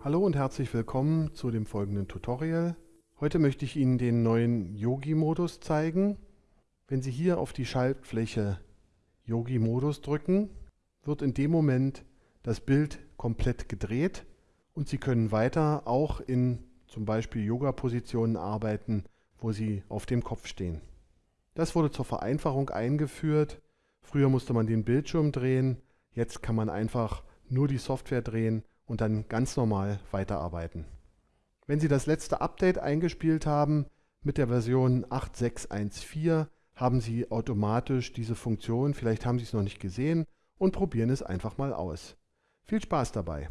Hallo und herzlich willkommen zu dem folgenden Tutorial. Heute möchte ich Ihnen den neuen Yogi-Modus zeigen. Wenn Sie hier auf die Schaltfläche Yogi-Modus drücken, wird in dem Moment das Bild komplett gedreht und Sie können weiter auch in zum Beispiel Yoga-Positionen arbeiten, wo Sie auf dem Kopf stehen. Das wurde zur Vereinfachung eingeführt. Früher musste man den Bildschirm drehen, jetzt kann man einfach nur die Software drehen und dann ganz normal weiterarbeiten. Wenn Sie das letzte Update eingespielt haben mit der Version 8614, haben Sie automatisch diese Funktion, vielleicht haben Sie es noch nicht gesehen und probieren es einfach mal aus. Viel Spaß dabei!